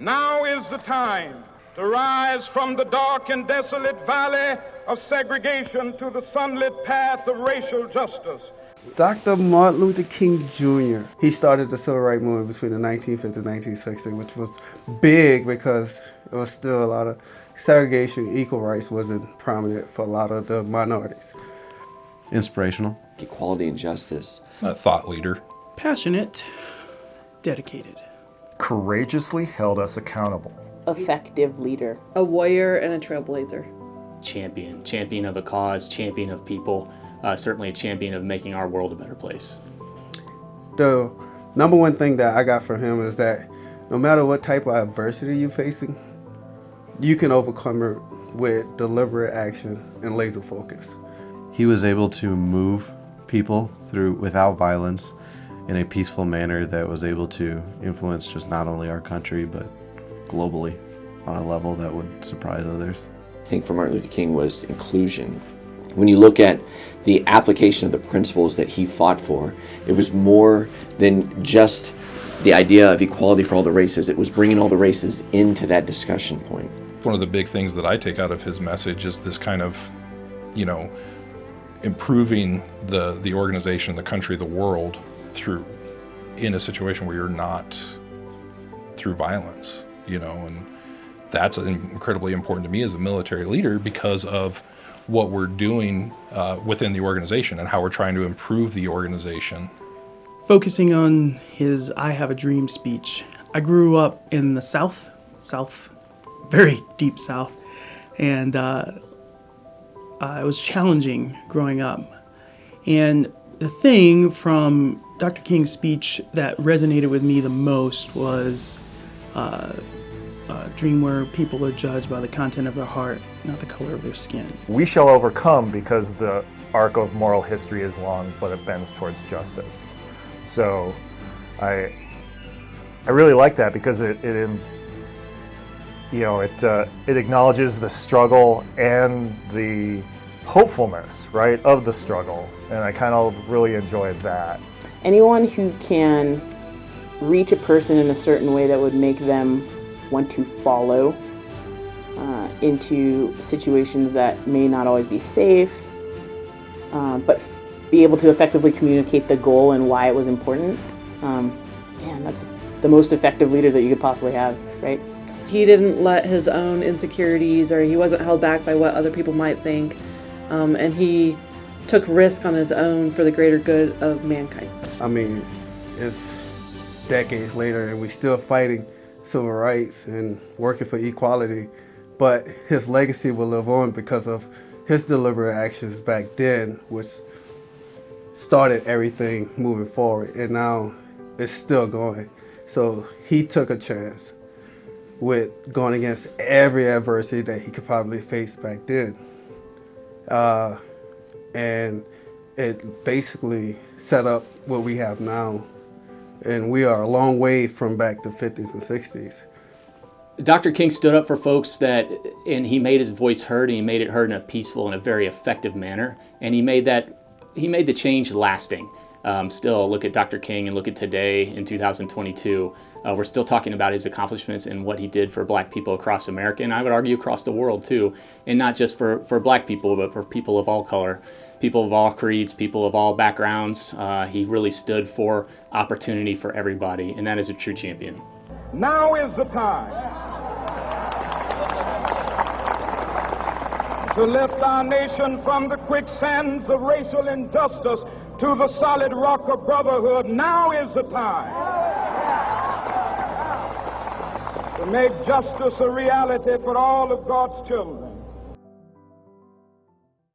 Now is the time to rise from the dark and desolate valley of segregation to the sunlit path of racial justice. Dr. Martin Luther King Jr. He started the civil rights movement between the 1950s and 1960s, which was big because it was still a lot of segregation, equal rights wasn't prominent for a lot of the minorities. Inspirational. Equality and justice. A thought leader. Passionate, dedicated. Courageously held us accountable. Effective leader. A warrior and a trailblazer. Champion. Champion of a cause, champion of people. Uh, certainly a champion of making our world a better place. The number one thing that I got from him is that no matter what type of adversity you're facing, you can overcome it with deliberate action and laser focus. He was able to move people through without violence in a peaceful manner that was able to influence just not only our country but globally on a level that would surprise others. I think for Martin Luther King was inclusion. When you look at the application of the principles that he fought for, it was more than just the idea of equality for all the races. It was bringing all the races into that discussion point. One of the big things that I take out of his message is this kind of, you know, improving the, the organization, the country, the world through in a situation where you're not through violence, you know, and that's incredibly important to me as a military leader because of what we're doing uh, within the organization and how we're trying to improve the organization. Focusing on his I Have a Dream speech. I grew up in the South, South, very deep South, and uh, uh, it was challenging growing up. And the thing from Dr. King's speech that resonated with me the most was uh, a dream where people are judged by the content of their heart, not the color of their skin. We shall overcome because the arc of moral history is long, but it bends towards justice. So I, I really like that because it, it you know, it, uh, it acknowledges the struggle and the hopefulness, right, of the struggle. And I kind of really enjoyed that. Anyone who can reach a person in a certain way that would make them want to follow uh, into situations that may not always be safe, uh, but be able to effectively communicate the goal and why it was important. Um, man, that's the most effective leader that you could possibly have, right? He didn't let his own insecurities or he wasn't held back by what other people might think. Um, and he took risk on his own for the greater good of mankind. I mean, it's decades later and we're still fighting civil rights and working for equality, but his legacy will live on because of his deliberate actions back then, which started everything moving forward, and now it's still going. So he took a chance with going against every adversity that he could probably face back then. Uh, and it basically set up what we have now. And we are a long way from back to 50s and 60s. Dr. King stood up for folks that, and he made his voice heard, and he made it heard in a peaceful and a very effective manner. And he made that, he made the change lasting. Um, still, look at Dr. King and look at today in 2022. Uh, we're still talking about his accomplishments and what he did for black people across America, and I would argue across the world too, and not just for, for black people, but for people of all color, people of all creeds, people of all backgrounds. Uh, he really stood for opportunity for everybody, and that is a true champion. Now is the time to lift our nation from the quicksands of racial injustice to the solid rock of brotherhood. Now is the time to make justice a reality for all of God's children.